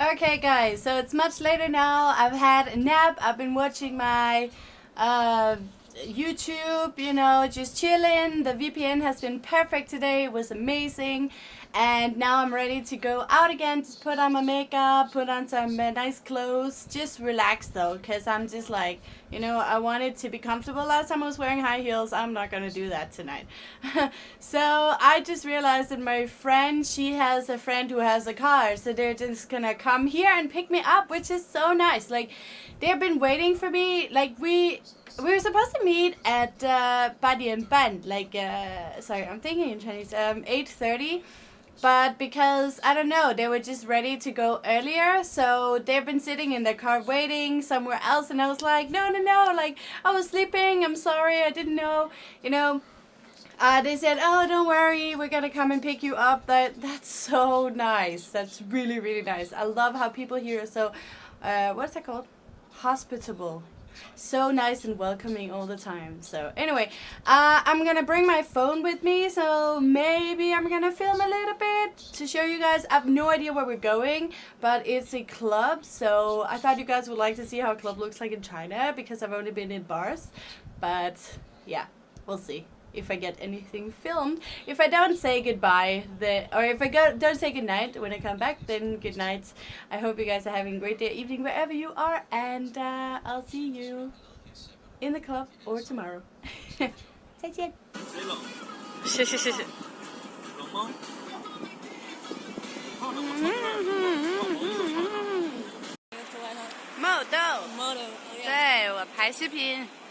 Okay guys, so it's much later now. I've had a nap. I've been watching my uh, YouTube, you know, just chilling. The VPN has been perfect today. It was amazing. And now I'm ready to go out again, to put on my makeup, put on some uh, nice clothes. Just relax though, because I'm just like, you know, I wanted to be comfortable. Last time I was wearing high heels. I'm not going to do that tonight. so I just realized that my friend, she has a friend who has a car. So they're just going to come here and pick me up, which is so nice. Like, they've been waiting for me. Like, we we were supposed to meet at uh, Badi and Band, like, uh, sorry, I'm thinking in Chinese, um, 8.30, but because, I don't know, they were just ready to go earlier, so they've been sitting in their car waiting somewhere else, and I was like, no, no, no, like, I was sleeping, I'm sorry, I didn't know, you know, uh, they said, oh, don't worry, we're gonna come and pick you up. That That's so nice. That's really, really nice. I love how people here are so, uh, what's that called? Hospitable so nice and welcoming all the time. So anyway, uh, I'm gonna bring my phone with me, so maybe I'm gonna film a little bit to show you guys. I have no idea where we're going, but it's a club, so I thought you guys would like to see how a club looks like in China, because I've only been in bars, but yeah, we'll see if I get anything filmed. If I don't say goodbye, the, or if I go, don't say goodnight when I come back, then good night. I hope you guys are having a great day, evening, wherever you are, and uh, I'll see you in the club or tomorrow. 再见。谢谢谢谢。冷吗？Model，对我拍视频。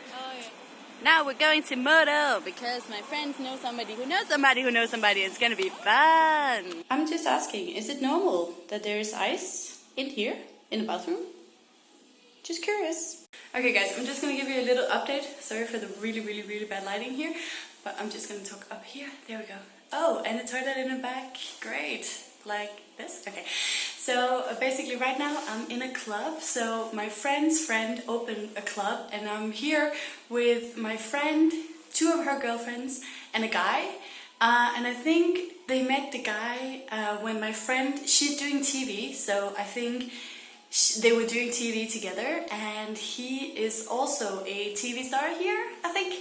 now we're going to Moto because my friends know somebody who knows somebody who knows somebody. It's gonna be fun. I'm just asking, is it normal that there is ice in here, in the bathroom? Just curious. Okay guys, I'm just gonna give you a little update. Sorry for the really, really, really bad lighting here, but I'm just gonna talk up here. There we go. Oh, and the toilet in the back. Great. Like this? Okay. So uh, basically right now I'm in a club. So my friend's friend opened a club and I'm here with my friend, two of her girlfriends and a guy. Uh, and I think they met the guy uh, when my friend, she's doing TV. So I think she, they were doing TV together and he is also a TV star here, I think.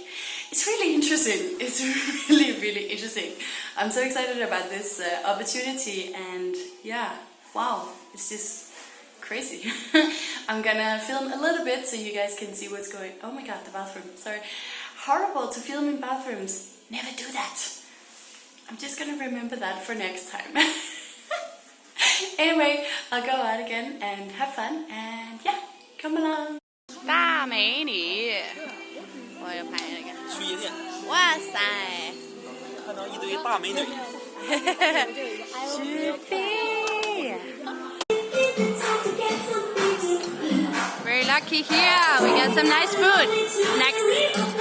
It's really interesting. It's really, really interesting. I'm so excited about this uh, opportunity and yeah, wow, it's just crazy. I'm gonna film a little bit so you guys can see what's going Oh my god, the bathroom, sorry. Horrible to film in bathrooms. Never do that. I'm just gonna remember that for next time. anyway, I'll go out again and have fun and yeah, come along. 大美女，我要拍那个。去夜店。哇塞！看到一堆大美女。Very lucky here. We got some nice food. Next.